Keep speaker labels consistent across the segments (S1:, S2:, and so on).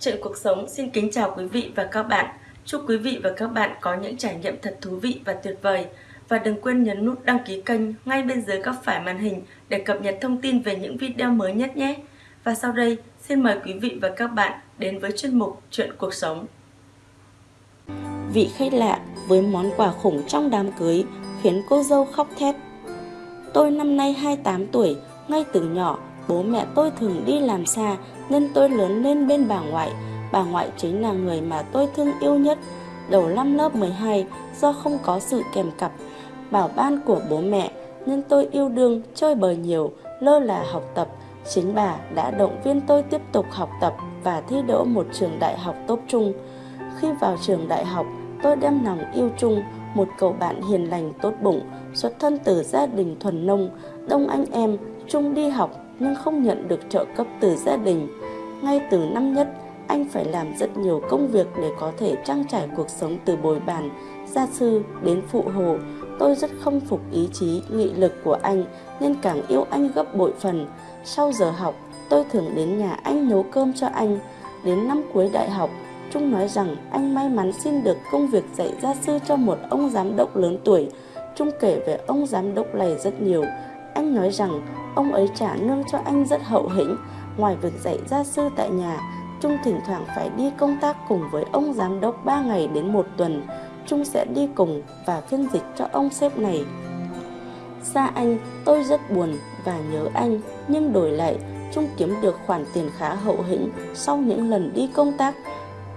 S1: Chuyện cuộc sống xin kính chào quý vị và các bạn. Chúc quý vị và các bạn có những trải nghiệm thật thú vị và tuyệt vời. Và đừng quên nhấn nút đăng ký kênh ngay bên dưới góc phải màn hình để cập nhật thông tin về những video mới nhất nhé. Và sau đây, xin mời quý vị và các bạn đến với chuyên mục Chuyện cuộc sống.
S2: Vị khách lạ với món quà khủng trong đám cưới khiến cô dâu khóc thét. Tôi năm nay 28 tuổi, ngay từ nhỏ bố mẹ tôi thường đi làm xa nên tôi lớn lên bên bà ngoại. Bà ngoại chính là người mà tôi thương yêu nhất. Đầu năm lớp 12 do không có sự kèm cặp, bảo ban của bố mẹ nên tôi yêu đương, chơi bời nhiều, lơ là học tập. Chính bà đã động viên tôi tiếp tục học tập và thi đỗ một trường đại học tốt trung. Khi vào trường đại học, tôi đem lòng yêu chung một cậu bạn hiền lành tốt bụng, xuất thân từ gia đình thuần nông, đông anh em, chung đi học nhưng không nhận được trợ cấp từ gia đình. Ngay từ năm nhất, anh phải làm rất nhiều công việc để có thể trang trải cuộc sống từ bồi bàn, gia sư đến phụ hồ. Tôi rất không phục ý chí, nghị lực của anh nên càng yêu anh gấp bội phần. Sau giờ học, tôi thường đến nhà anh nấu cơm cho anh. Đến năm cuối đại học, Trung nói rằng anh may mắn xin được công việc dạy gia sư cho một ông giám đốc lớn tuổi. Trung kể về ông giám đốc này rất nhiều. Anh nói rằng ông ấy trả lương cho anh rất hậu hĩnh. Ngoài việc dạy gia sư tại nhà, Trung thỉnh thoảng phải đi công tác cùng với ông giám đốc 3 ngày đến một tuần. Trung sẽ đi cùng và phiên dịch cho ông sếp này. Xa anh, tôi rất buồn và nhớ anh, nhưng đổi lại, Trung kiếm được khoản tiền khá hậu hĩnh sau những lần đi công tác.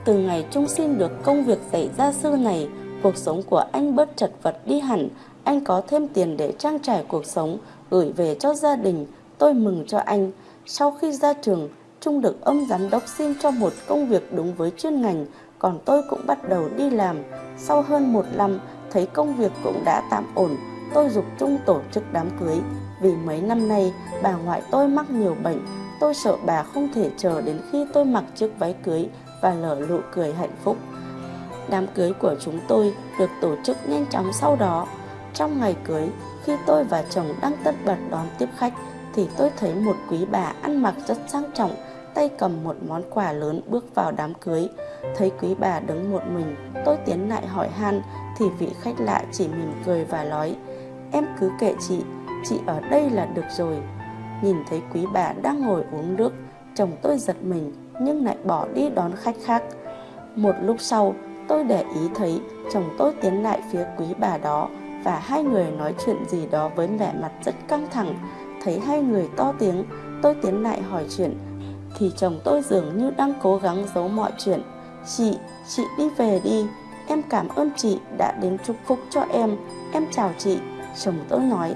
S2: Từ ngày Trung xin được công việc dạy gia sư này, cuộc sống của anh bớt chật vật đi hẳn, anh có thêm tiền để trang trải cuộc sống, gửi về cho gia đình. Tôi mừng cho anh. Sau khi ra trường, Trung được ông giám đốc xin cho một công việc đúng với chuyên ngành, còn tôi cũng bắt đầu đi làm. Sau hơn một năm, thấy công việc cũng đã tạm ổn, tôi dục Trung tổ chức đám cưới. Vì mấy năm nay, bà ngoại tôi mắc nhiều bệnh, tôi sợ bà không thể chờ đến khi tôi mặc chiếc váy cưới và lở nụ cười hạnh phúc. Đám cưới của chúng tôi được tổ chức nhanh chóng sau đó. Trong ngày cưới, khi tôi và chồng đang tất bật đón tiếp khách, thì tôi thấy một quý bà ăn mặc rất sang trọng, tay cầm một món quà lớn bước vào đám cưới. Thấy quý bà đứng một mình, tôi tiến lại hỏi han, thì vị khách lạ chỉ mỉm cười và nói, em cứ kệ chị, chị ở đây là được rồi. Nhìn thấy quý bà đang ngồi uống nước, chồng tôi giật mình nhưng lại bỏ đi đón khách khác. Một lúc sau, tôi để ý thấy chồng tôi tiến lại phía quý bà đó và hai người nói chuyện gì đó với vẻ mặt rất căng thẳng. Thấy hai người to tiếng, tôi tiến lại hỏi chuyện, thì chồng tôi dường như đang cố gắng giấu mọi chuyện. Chị, chị đi về đi, em cảm ơn chị đã đến chúc phúc cho em, em chào chị. Chồng tôi nói,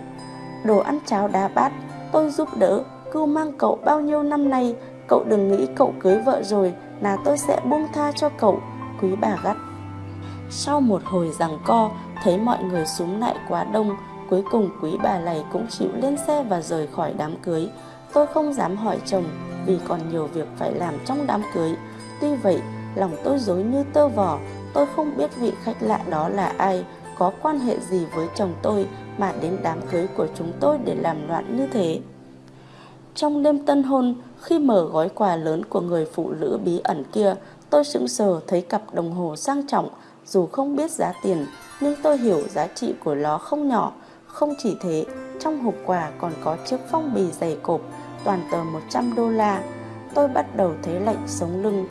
S2: đồ ăn cháo đá bát, tôi giúp đỡ, cưu mang cậu bao nhiêu năm nay, cậu đừng nghĩ cậu cưới vợ rồi là tôi sẽ buông tha cho cậu, quý bà gắt. Sau một hồi giằng co, thấy mọi người súng lại quá đông, cuối cùng quý bà này cũng chịu lên xe và rời khỏi đám cưới. Tôi không dám hỏi chồng vì còn nhiều việc phải làm trong đám cưới. Tuy vậy, lòng tôi dối như tơ vò, tôi không biết vị khách lạ đó là ai, có quan hệ gì với chồng tôi mà đến đám cưới của chúng tôi để làm loạn như thế. Trong đêm tân hôn, khi mở gói quà lớn của người phụ nữ bí ẩn kia, tôi sững sờ thấy cặp đồng hồ sang trọng, dù không biết giá tiền, nhưng tôi hiểu giá trị của nó không nhỏ. Không chỉ thế, trong hộp quà còn có chiếc phong bì dày cộp, toàn tờ 100 đô la. Tôi bắt đầu thấy lạnh sống lưng,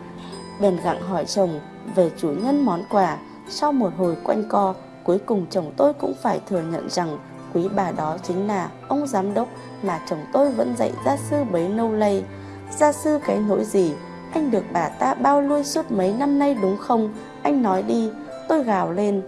S2: bèn gặng hỏi chồng về chủ nhân món quà. Sau một hồi quanh co, cuối cùng chồng tôi cũng phải thừa nhận rằng quý bà đó chính là ông giám đốc mà chồng tôi vẫn dạy gia sư bấy lâu lây. Gia sư cái nỗi gì? Anh được bà ta bao nuôi suốt mấy năm nay đúng không? Anh nói đi, tôi gào lên.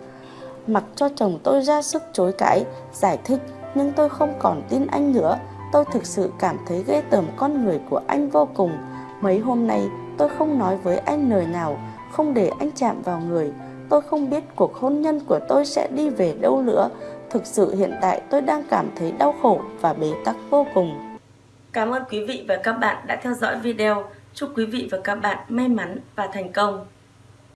S2: Mặc cho chồng tôi ra sức chối cãi, giải thích, nhưng tôi không còn tin anh nữa. Tôi thực sự cảm thấy ghê tởm con người của anh vô cùng. Mấy hôm nay tôi không nói với anh lời nào, không để anh chạm vào người. Tôi không biết cuộc hôn nhân của tôi sẽ đi về đâu nữa. Thực sự hiện tại tôi đang cảm thấy đau khổ và bế tắc vô cùng.
S1: Cảm ơn quý vị và các bạn đã theo dõi video. Chúc quý vị và các bạn may mắn và thành công.